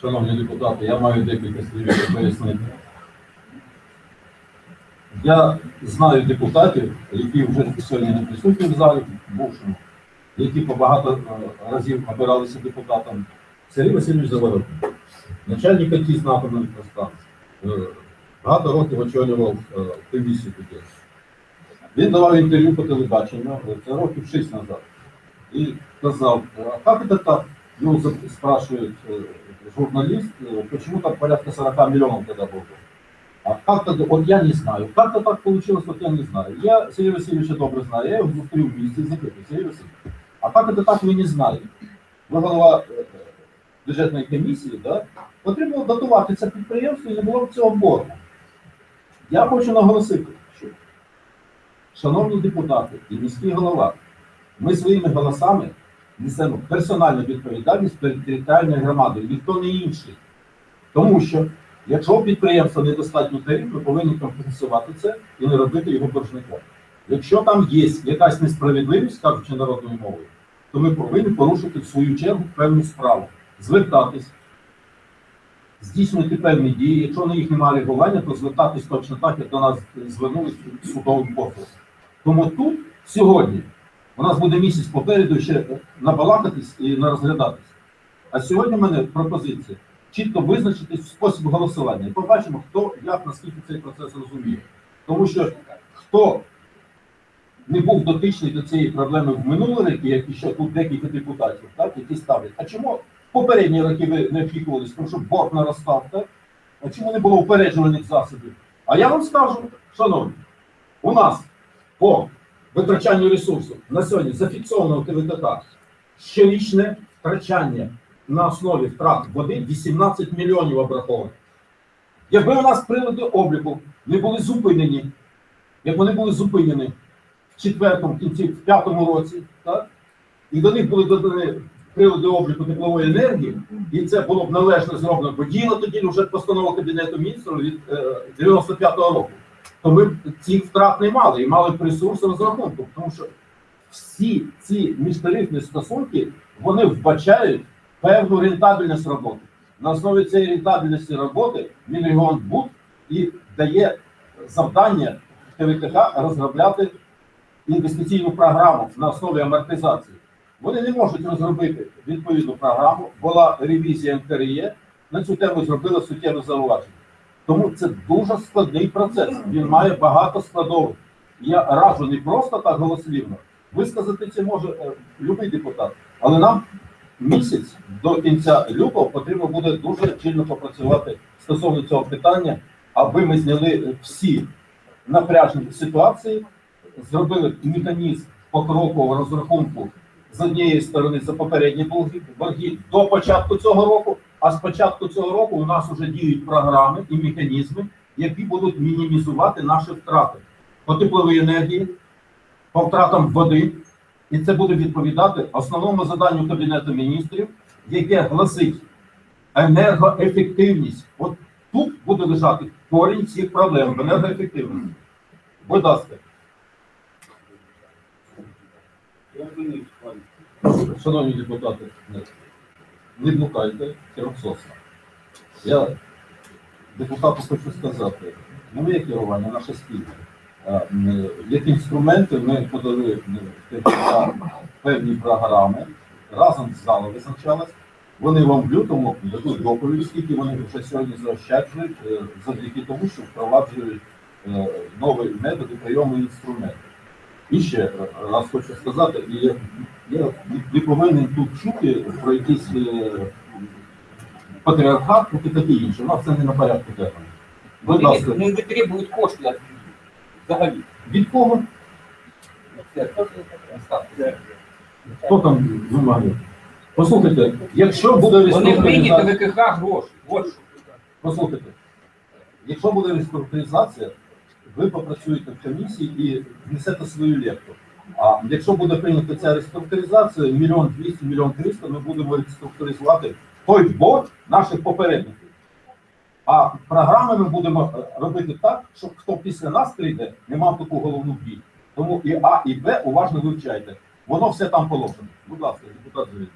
Шановні депутати, я маю декілька слів пояснити. Я знаю депутатів, які вже сьогодні не присутні в залі, бувшому, які по багато е, разів обиралися депутатом. Сергій Васильович Заворотний, начальник АТІС на атомної електростанції. Багато років очолював е, комісію тоді. Він давав інтерв'ю по телебаченню, е, це років 6 назад. И сказал, а как это так? Ну, за- спрашивает э, журналист, э, почему так порядка 40 миллионов тогда было? А как тогда, вот я не знаю, как-то так получилось, вот я не знаю. Я Сергея Васильевича добре знаю, я його зустрів в місті, запитую, Сергій Васильович, а как это так ви не знаєте? Ви голова е, бюджетної комісії, да? потрібно датувати це підприємство і не було б цього боргу. Я хочу наголосити, що, шановні депутати і міський голова, ми своїми голосами несемо персональну відповідальність перед територіальною громадою, ніхто не інший. Тому що, якщо у підприємства недостатньо тариф, ми повинні компенсувати це і не робити його боржником. Якщо там є якась несправедливість, кажучи народною мовою, то ми повинні порушити в свою чергу певну справу, звертатись, здійснювати певні дії. Якщо на їх немає реагування, то звертатись точно так, як до нас звернулися судовим позовом. Тому тут сьогодні у нас буде місяць попереду ще набалакатись і розглядатись. А сьогодні в мене пропозиція чітко визначитись спосіб голосування. І побачимо, хто як наскільки цей процес розуміє. Тому що хто не був дотичний до цієї проблеми в минулі роки, як ще тут декілька депутатів, так, які ставлять. А чому попередні роки ви не опікувались, тому що борг наростав, так? А чому не було упереджувальних засобів? А я вам скажу, шановні, у нас по витрачанню ресурсів на сьогодні зафіксовано ТВКК щорічне втрачання на основі втрат води 18 мільйонів обраховано. Якби у нас прилади обліку не були зупинені, як вони були зупинені в четвертому, кінці, в п'ятому році, так? і до них були додані прилади обліку теплової енергії, і це було б належно зроблено, бо діяла тоді вже постанова Кабінету міністрів від е, 95-го року то ми цих втрат не мали і мали б ресурс розрахунку, тому що всі ці міжтарифні стосунки вони вбачають певну рентабельність роботи. На основі цієї рентабельності роботи Мінрегіонбуд і дає завдання ТВКХ розробляти інвестиційну програму на основі амортизації. Вони не можуть розробити відповідну програму. Була ревізія НКРЄ, на цю тему зробили суттєве зауваження. Тому це дуже складний процес. Він має багато складових. Я раджу не просто так голослівно. Висказати це може е, любий депутат, але нам місяць до кінця лютого потрібно буде дуже чільно попрацювати стосовно цього питання, аби ми зняли всі напряжні ситуації, зробили механізм покрокового розрахунку з однієї сторони за попередні борги, до початку цього року. А з початку цього року у нас вже діють програми і механізми, які будуть мінімізувати наші втрати по тепловій енергії, по втратам води, і це буде відповідати основному заданню Кабінету міністрів, яке гласить енергоефективність. От тут буде лежати корінь всіх проблем в енергоефективності. Будь ласка. Шановні депутати, не блукайте керівсосно. Я депутату хочу сказати, нове керування, наше спільне. А, м, Як інструменти ми подали певні програми, разом з залом визначалось. Вони вам в лютому дадуть доповідь, скільки вони вже сьогодні заощаджують, е, завдяки тому, що впроваджують е, нові методи прийому інструментів. І ще раз хочу сказати, і я, я не повинен тут чути про якийсь е, патріархат і таке інше. У нас це не на порядку денному. Будь ласка, Не витребують кошти від- взагалі. від кого? Хто там вимагає? Послухайте, якщо буде Вони реструктуризація, ВКХ гроші. От що. послухайте, якщо буде реструктуризація, ви попрацюєте в комісії і внесете свою лепту. А якщо буде прийнята ця реструктуризація, мільйон двісті, мільйон триста, ми будемо реструктуризувати той борг наших попередників. А програми ми будемо е, робити так, щоб хто після нас прийде, не мав таку головну біль. Тому і А, і Б уважно вивчайте. Воно все там положено. Будь ласка, депутат Зелень.